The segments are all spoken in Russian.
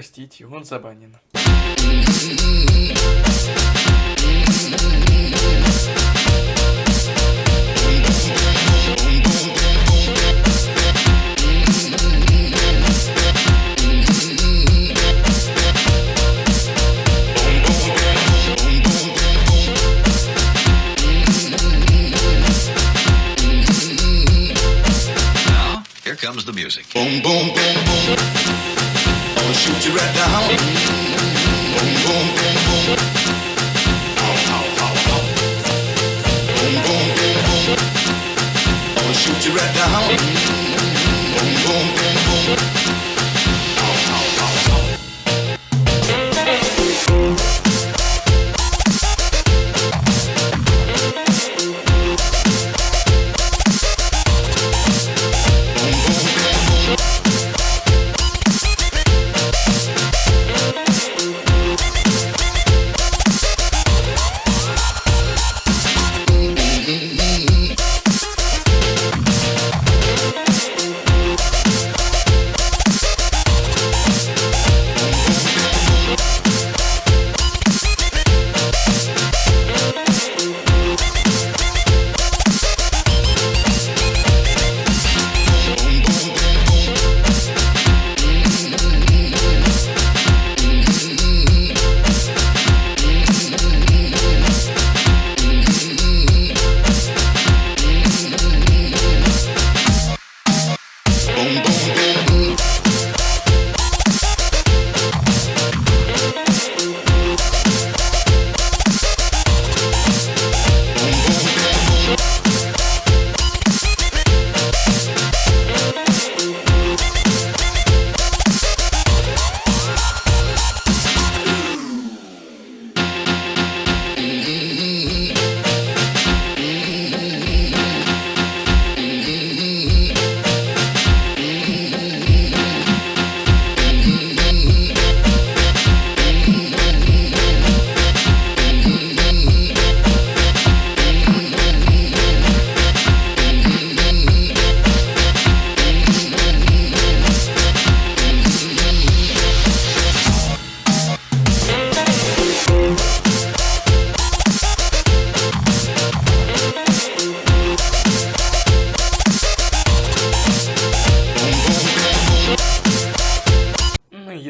видите, он забанен. Now, here comes the music. Boom, boom, boom, boom. Shoot you right down. Boom, boom, boom, boom.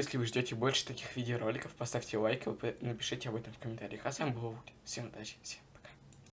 Если вы ждете больше таких видеороликов, поставьте лайк и напишите об этом в комментариях. А с вами был Вуд. Всем удачи, всем